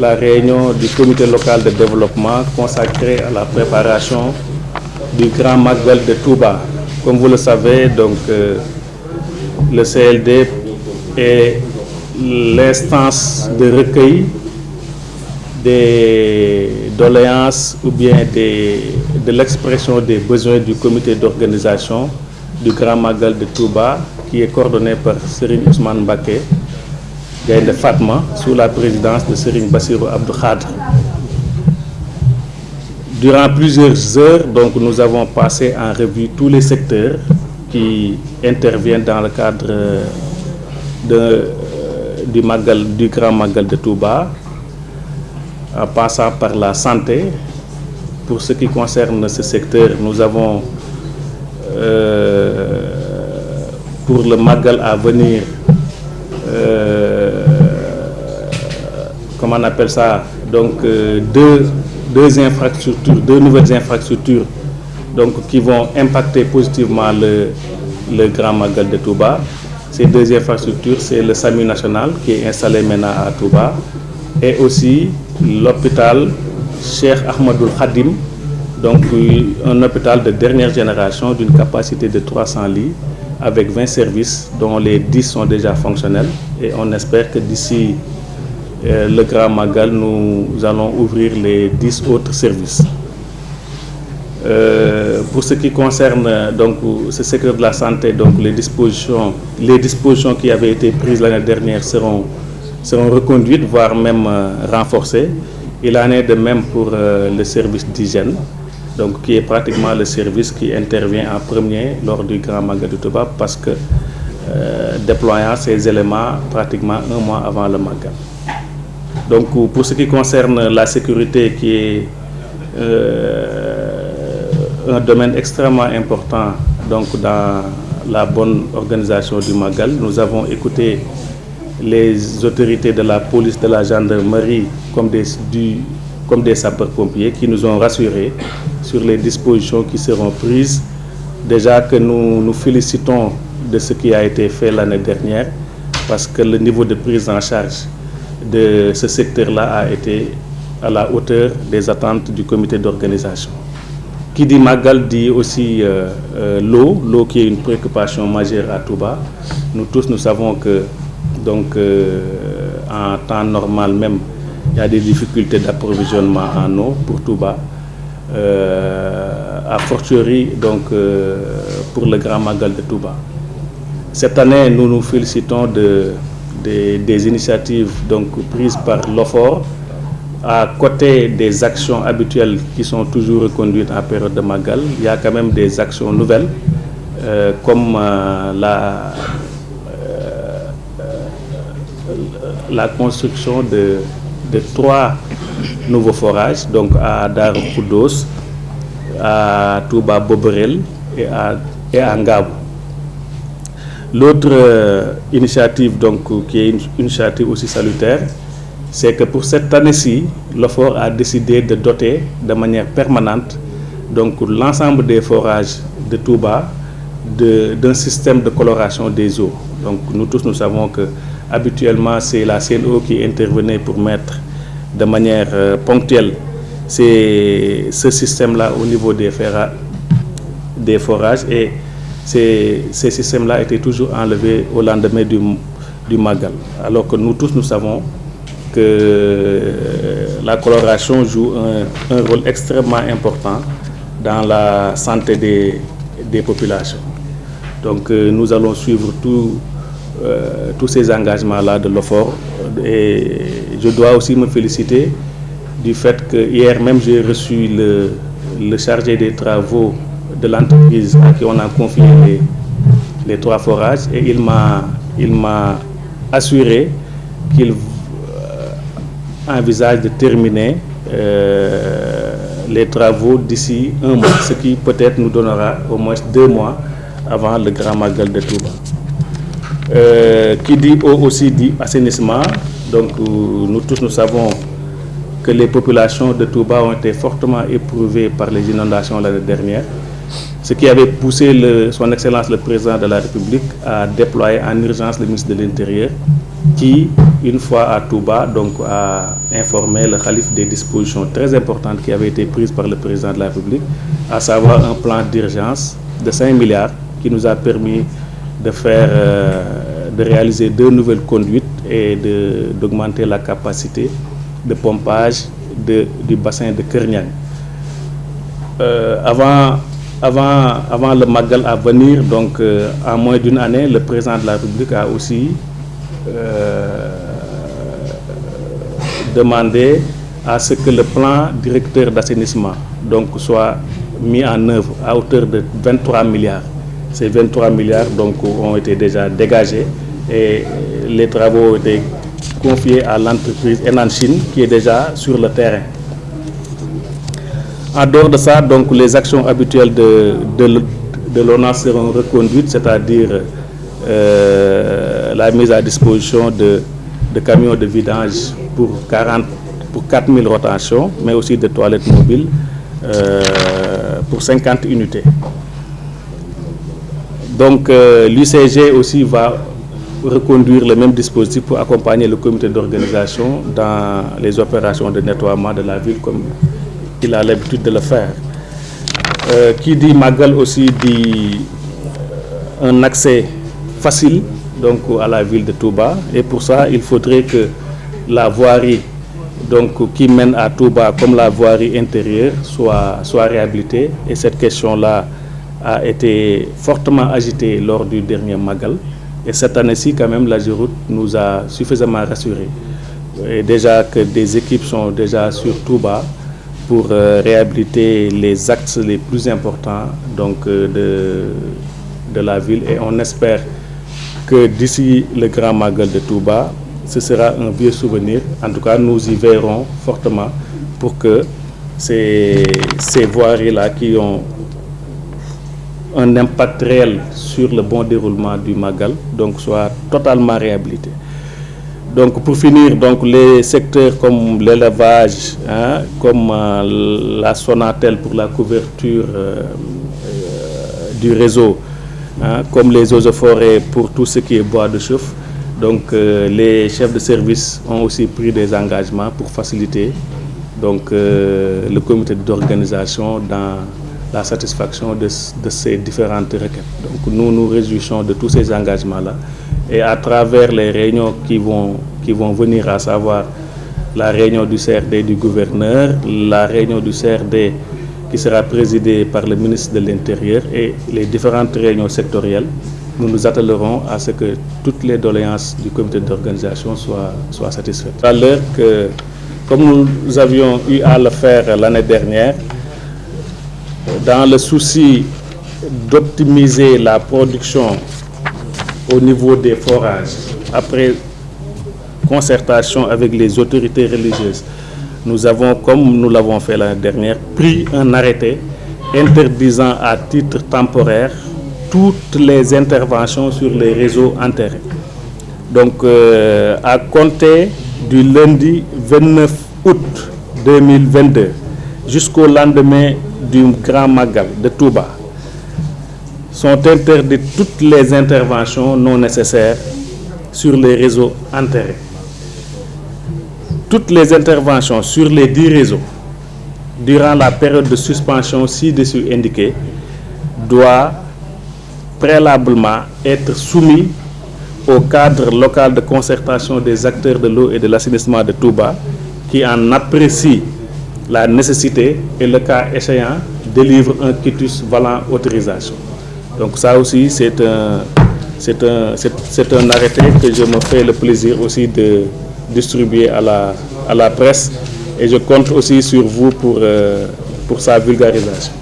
la réunion du comité local de développement consacrée à la préparation du Grand Magal de Touba. Comme vous le savez, donc, euh, le CLD est l'instance de recueil des doléances ou bien de l'expression des besoins du comité d'organisation du Grand Magal de Touba qui est coordonné par Serine Ousmane Baké, de Fatma, sous la présidence de Serine Bassirou Abdou. Durant plusieurs heures, donc, nous avons passé en revue tous les secteurs qui interviennent dans le cadre du, Magal, du Grand Magal de Touba, en passant par la santé. Pour ce qui concerne ce secteur, nous avons euh, pour le Magal à venir, on appelle ça, donc euh, deux, deux infrastructures, deux nouvelles infrastructures donc, qui vont impacter positivement le, le Grand Magal de Touba. Ces deux infrastructures, c'est le SAMU national qui est installé maintenant à Touba et aussi l'hôpital Cheikh Ahmadoul Khadim, donc un hôpital de dernière génération d'une capacité de 300 lits avec 20 services dont les 10 sont déjà fonctionnels et on espère que d'ici le Grand Magal, nous allons ouvrir les 10 autres services. Euh, pour ce qui concerne donc ce secteur de la santé, donc les dispositions, qui avaient été prises l'année dernière seront, reconduites, voire même euh, renforcées. Il en est de même pour euh, le service d'hygiène, qui est pratiquement le service qui intervient en premier lors du Grand Magal de Touba parce que déployant ces éléments pratiquement un mois avant le Magal. Donc pour ce qui concerne la sécurité qui est un domaine extrêmement important donc, dans la bonne organisation du Magal. Nous avons écouté les autorités de la police, de la gendarmerie, comme des, comme des sapeurs-pompiers, qui nous ont rassurés sur les dispositions qui seront prises. Déjà que nous nous félicitons de ce qui a été fait l'année dernière, parce que le niveau de prise en charge de ce secteur-là a été à la hauteur des attentes du comité d'organisation. Qui dit Magal dit aussi euh, euh, l'eau, l'eau qui est une préoccupation majeure à Touba. Nous tous, nous savons que donc, euh, en temps normal même, il y a des difficultés d'approvisionnement en eau pour Touba. a fortiori donc, pour le Grand Magal de Touba. Cette année, nous nous félicitons de, de, des initiatives donc, prises par l'OFOR, à côté des actions habituelles qui sont toujours reconduites en période de Magal, il y a quand même des actions nouvelles, euh, comme euh, la, euh, la construction de, de, trois nouveaux forages, donc à Dar Koudos, à Touba Boberel et à, et à Ngabou. L'autre initiative, donc, qui est une initiative aussi salutaire, c'est que pour cette année-ci, l'OFOR a décidé de doter de manière permanente l'ensemble des forages de Touba d'un système de coloration des eaux. Donc nous tous nous savons que habituellement c'est la CNO qui intervenait pour mettre de manière euh, ponctuelle ce système-là au niveau des, des forages et ces, systèmes-là étaient toujours enlevés au lendemain du, Magal. Alors que nous tous nous savons que la coloration joue un, rôle extrêmement important dans la santé des, populations. Donc euh, nous allons suivre euh, tous ces engagements-là de l'OFOR et je dois aussi me féliciter du fait que hier même j'ai reçu le, chargé des travaux de l'entreprise à qui on a confié les, trois forages et il m'a assuré qu'il envisage de terminer euh, les travaux d'ici un mois, ce qui peut-être nous donnera au moins deux mois avant le Grand Magal de Touba. Euh, qui dit aussi dit assainissement, donc euh, nous tous nous savons que les populations de Touba ont été fortement éprouvées par les inondations l'année dernière ce qui avait poussé son Excellence le Président de la République à déployer en urgence le ministre de l'Intérieur qui, une fois à Touba, donc, a informé le calife des dispositions très importantes qui avaient été prises par le Président de la République, à savoir un plan d'urgence de 5 milliards qui nous a permis de faire, euh, de réaliser deux nouvelles conduites et d'augmenter la capacité de pompage du bassin de Kernian. Euh, avant, avant, le Magal à venir, donc euh, en moins d'une année, le président de la République a aussi demandé à ce que le plan directeur d'assainissement donc soit mis en œuvre à hauteur de 23 milliards. Ces 23 milliards donc, ont été déjà dégagés et les travaux ont été confiés à l'entreprise Enan Chine qui est déjà sur le terrain. En dehors de ça, donc, les actions habituelles de, de, de l'ONA seront reconduites, c'est-à-dire euh, la mise à disposition de, de, camions de vidange pour, 40, pour 4000 rotations, mais aussi de toilettes mobiles euh, pour 50 unités. Donc euh, l'UCG aussi va reconduire le même dispositif pour accompagner le comité d'organisation dans les opérations de nettoiement de la ville comme il a l'habitude de le faire. Euh, qui dit Magal aussi dit un accès facile donc, à la ville de Touba. Et pour ça il faudrait que la voirie donc, qui mène à Touba comme la voirie intérieure soit, soit réhabilitée. Et cette question-là a été fortement agitée lors du dernier Magal. Et cette année-ci quand même la Giroute nous a suffisamment rassurés. Et déjà que des équipes sont déjà sur Touba pour euh, réhabiliter les axes les plus importants donc, euh, de, de la ville et on espère que d'ici le grand Magal de Touba, ce sera un vieux souvenir. En tout cas, nous y verrons fortement pour que ces, ces voiries-là qui ont un impact réel sur le bon déroulement du Magal donc soient totalement réhabilités. Donc pour finir, donc les secteurs comme l'élevage, hein, comme euh, la Sonatel pour la couverture euh, euh, du réseau, hein, comme les eaux de forêt pour tout ce qui est bois de chauffe. Donc les chefs de service ont aussi pris des engagements pour faciliter donc, le comité d'organisation dans la satisfaction de, de, ces différentes requêtes. Donc nous nous réjouissons de tous ces engagements-là et à travers les réunions qui vont, qui vont venir, à savoir la réunion du CRD du gouverneur, la réunion du CRD qui sera présidée par le ministre de l'Intérieur et les différentes réunions sectorielles, nous nous attellerons à ce que toutes les doléances du comité d'organisation soient, soient satisfaites. À l'heure que, comme nous avions eu à le faire l'année dernière, dans le souci d'optimiser la production au niveau des forages, après concertation avec les autorités religieuses, nous avons, comme nous l'avons fait l'année dernière, pris un arrêté interdisant à titre temporaire toutes les interventions sur les réseaux enterrés. Donc, euh, à compter du lundi 29 août 2022 jusqu'au lendemain du Grand Magal de Touba, sont interdites toutes les interventions non nécessaires sur les réseaux enterrés. Toutes les interventions sur les 10 réseaux durant la période de suspension ci-dessus indiquée doivent préalablement être soumis au cadre local de concertation des acteurs de l'eau et de l'assainissement de Touba qui en apprécie la nécessité et le cas échéant délivre un quitus valant autorisation. Donc ça aussi c'est un, un, c'est un arrêté que je me fais le plaisir aussi de distribuer à la, à la presse et je compte aussi sur vous pour, euh, pour sa vulgarisation.